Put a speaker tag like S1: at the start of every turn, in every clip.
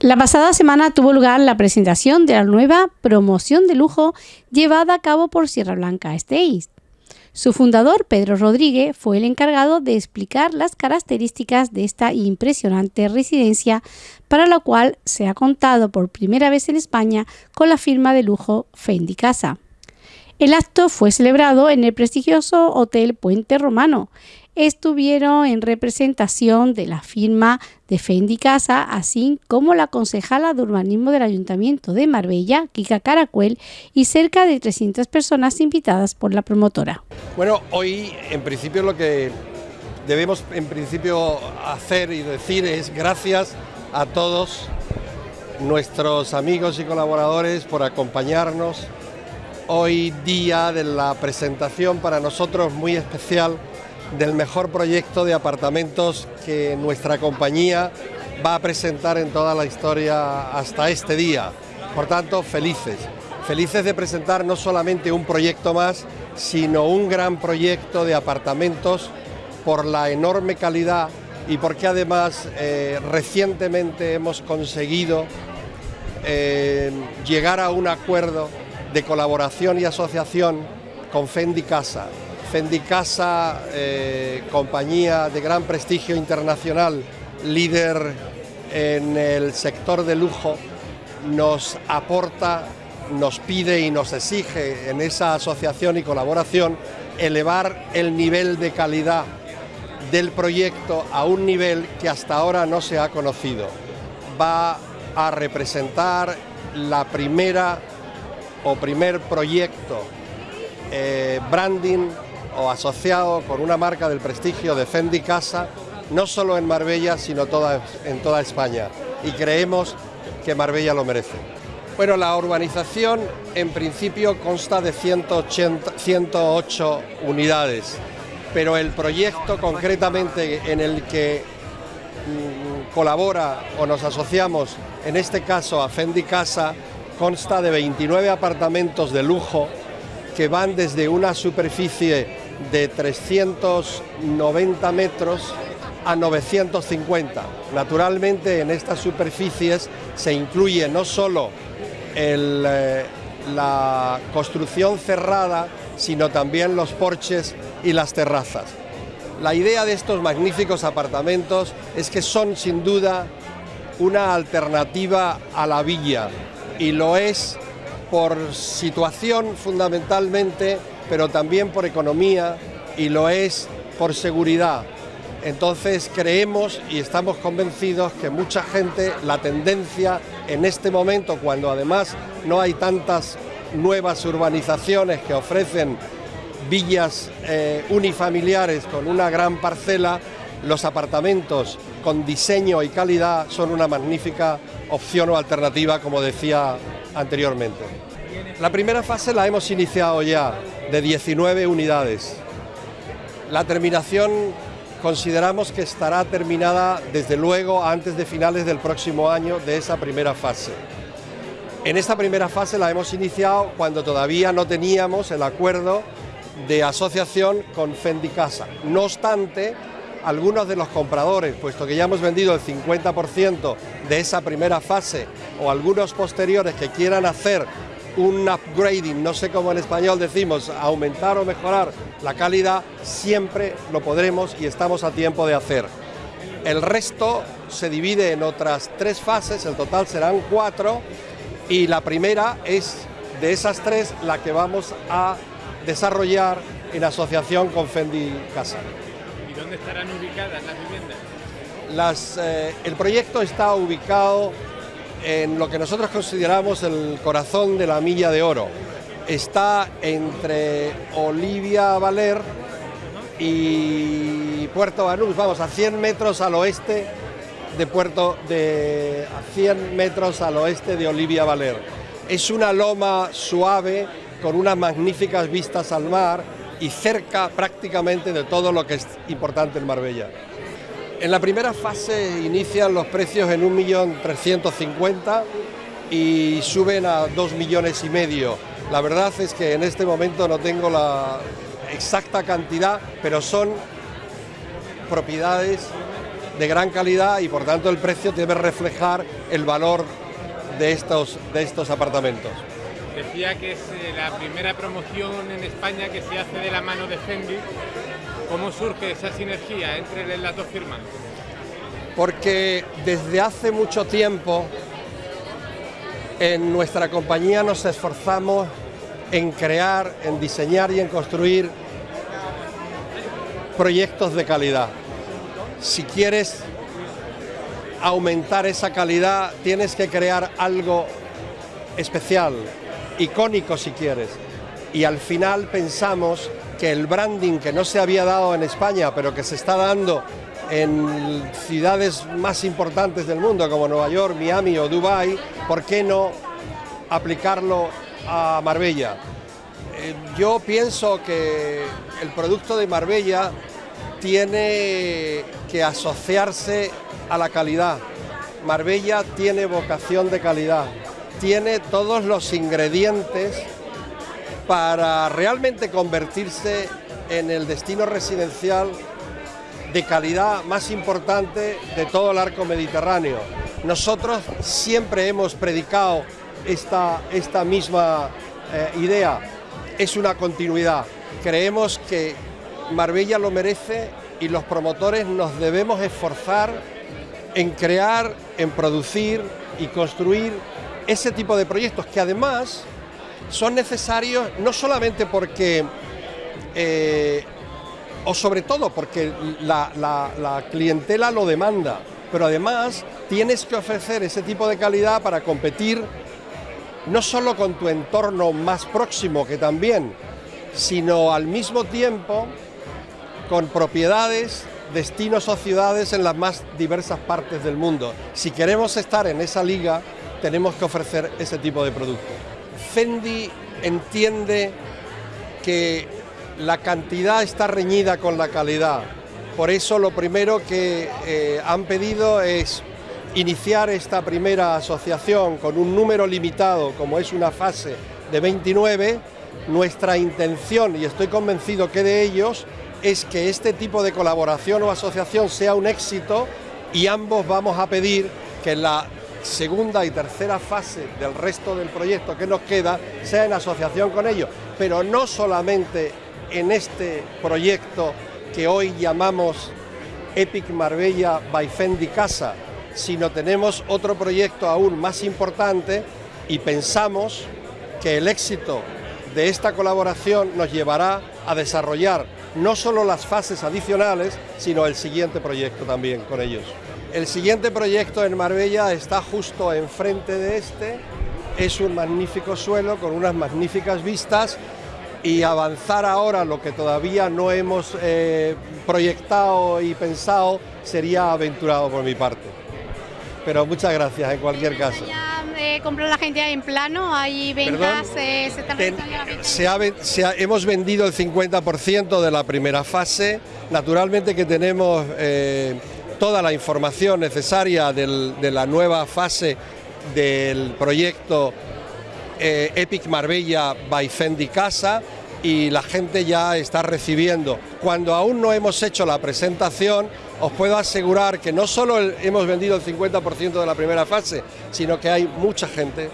S1: La pasada semana tuvo lugar la presentación de la nueva promoción de lujo llevada a cabo por Sierra Blanca Estates. Su fundador, Pedro Rodríguez, fue el encargado de explicar las características de esta impresionante residencia, para la cual se ha contado por primera vez en España con la firma de lujo Fendi Casa. El acto fue celebrado en el prestigioso Hotel Puente Romano. Estuvieron en representación de la firma de Fendi Casa, así como la concejala de urbanismo del Ayuntamiento de Marbella, Kika Caracuel, y cerca de 300 personas invitadas por la promotora.
S2: Bueno, hoy en principio lo que debemos en principio hacer y decir es gracias a todos nuestros amigos y colaboradores por acompañarnos hoy día de la presentación para nosotros muy especial del mejor proyecto de apartamentos que nuestra compañía va a presentar en toda la historia hasta este día. Por tanto, felices. Felices de presentar no solamente un proyecto más, sino un gran proyecto de apartamentos por la enorme calidad y porque además eh, recientemente hemos conseguido eh, llegar a un acuerdo de colaboración y asociación con Fendi Casa. Fendi Casa, eh, compañía de gran prestigio internacional, líder en el sector de lujo, nos aporta, nos pide y nos exige en esa asociación y colaboración elevar el nivel de calidad del proyecto a un nivel que hasta ahora no se ha conocido. Va a representar la primera o primer proyecto eh, branding o asociado con una marca del prestigio de Fendi Casa, no solo en Marbella, sino en toda España. Y creemos que Marbella lo merece. Bueno, la urbanización en principio consta de 180, 108 unidades, pero el proyecto concretamente en el que mm, colabora o nos asociamos, en este caso a Fendi Casa, consta de 29 apartamentos de lujo que van desde una superficie de 390 metros a 950. Naturalmente en estas superficies se incluye no solo eh, la construcción cerrada, sino también los porches y las terrazas. La idea de estos magníficos apartamentos es que son sin duda una alternativa a la villa, y lo es por situación fundamentalmente, pero también por economía y lo es por seguridad. Entonces creemos y estamos convencidos que mucha gente, la tendencia en este momento, cuando además no hay tantas nuevas urbanizaciones que ofrecen villas eh, unifamiliares con una gran parcela, los apartamentos con diseño y calidad son una magnífica opción o alternativa, como decía anteriormente. La primera fase la hemos iniciado ya, de 19 unidades. La terminación consideramos que estará terminada desde luego antes de finales del próximo año de esa primera fase. En esta primera fase la hemos iniciado cuando todavía no teníamos el acuerdo de asociación con Fendi Casa. No obstante, algunos de los compradores, puesto que ya hemos vendido el 50% de esa primera fase, o algunos posteriores que quieran hacer un upgrading, no sé cómo en español decimos, aumentar o mejorar la calidad, siempre lo podremos y estamos a tiempo de hacer. El resto se divide en otras tres fases, el total serán cuatro, y la primera es de esas tres la que vamos a desarrollar en asociación con Fendi Casa.
S3: ¿Dónde estarán ubicadas las
S2: viviendas? Eh, el proyecto está ubicado en lo que nosotros consideramos el corazón de la Milla de Oro. Está entre Olivia Valer y Puerto Banús, vamos, a 100 metros al oeste de Puerto de a 100 metros al oeste de Olivia Valer. Es una loma suave con unas magníficas vistas al mar y cerca prácticamente de todo lo que es importante en Marbella. En la primera fase inician los precios en 1.350.000 y suben a 2 millones y medio. La verdad es que en este momento no tengo la exacta cantidad, pero son propiedades de gran calidad y por tanto el precio debe reflejar el valor de estos, de estos apartamentos.
S3: Decía que es eh, la primera promoción en España que se hace de la mano de Fendi. ¿Cómo surge esa sinergia entre las dos firmas?
S2: Porque desde hace mucho tiempo en nuestra compañía nos esforzamos en crear, en diseñar y en construir proyectos de calidad. Si quieres aumentar esa calidad, tienes que crear algo especial, icónico si quieres. Y al final pensamos que el branding que no se había dado en España, pero que se está dando en ciudades más importantes del mundo, como Nueva York, Miami o Dubai, ¿por qué no aplicarlo a Marbella? Eh, yo pienso que el producto de Marbella tiene que asociarse a la calidad. Marbella tiene vocación de calidad, tiene todos los ingredientes para realmente convertirse en el destino residencial de calidad más importante de todo el arco mediterráneo. Nosotros siempre hemos predicado esta, esta misma eh, idea, es una continuidad. Creemos que Marbella lo merece y los promotores nos debemos esforzar en crear, en producir y construir ese tipo de proyectos que además son necesarios no solamente porque, eh, o sobre todo porque la, la clientela lo demanda, pero además tienes que ofrecer ese tipo de calidad para competir no solo con tu entorno más próximo, que también, sino al mismo tiempo con propiedades, destinos o ciudades en las más diversas partes del mundo. Si queremos estar en esa liga, tenemos que ofrecer ese tipo de productos. Fendi entiende que la cantidad está reñida con la calidad. Por eso lo primero que eh, han pedido es iniciar esta primera asociación con un número limitado, como es una fase de 29. Nuestra intención, y estoy convencido que de ellos, es que este tipo de colaboración o asociación sea un éxito y ambos vamos a pedir que la segunda y tercera fase del resto del proyecto que nos queda sea en asociación con ellos, pero no solamente en este proyecto que hoy llamamos Epic Marbella by Fendi Casa, sino tenemos otro proyecto aún más importante y pensamos que el éxito de esta colaboración nos llevará a desarrollar no solo las fases adicionales, sino el siguiente proyecto también con ellos. El siguiente proyecto en Marbella está justo enfrente de este, es un magnífico suelo con unas magníficas vistas y avanzar ahora lo que todavía no hemos eh, proyectado y pensado sería aventurado por mi parte. Pero muchas gracias en cualquier caso
S1: eh, comprar la gente en plano? ¿Hay ventas? Eh,
S2: ¿Se hemos vendido el 50% de la primera fase. Naturalmente que tenemos eh, toda la información necesaria de la nueva fase del proyecto eh, Epic Marbella by Fendi Casa y la gente ya está recibiendo. Cuando aún no hemos hecho la presentación, os puedo asegurar que no solo hemos vendido el 50% de la primera fase, sino que hay mucha gente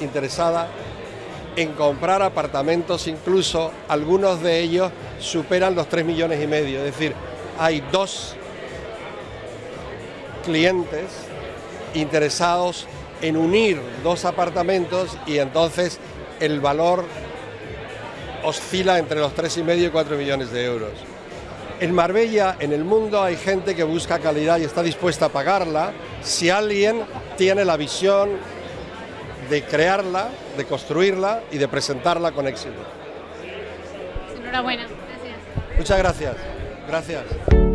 S2: interesada en comprar apartamentos, incluso algunos de ellos superan los 3 millones y medio, es decir, hay dos clientes interesados en unir dos apartamentos y entonces el valor oscila entre los 3,5 y 4 millones de euros. En Marbella, en el mundo, hay gente que busca calidad y está dispuesta a pagarla si alguien tiene la visión de crearla, de construirla y de presentarla con éxito.
S1: Enhorabuena, gracias.
S2: Muchas gracias. Gracias.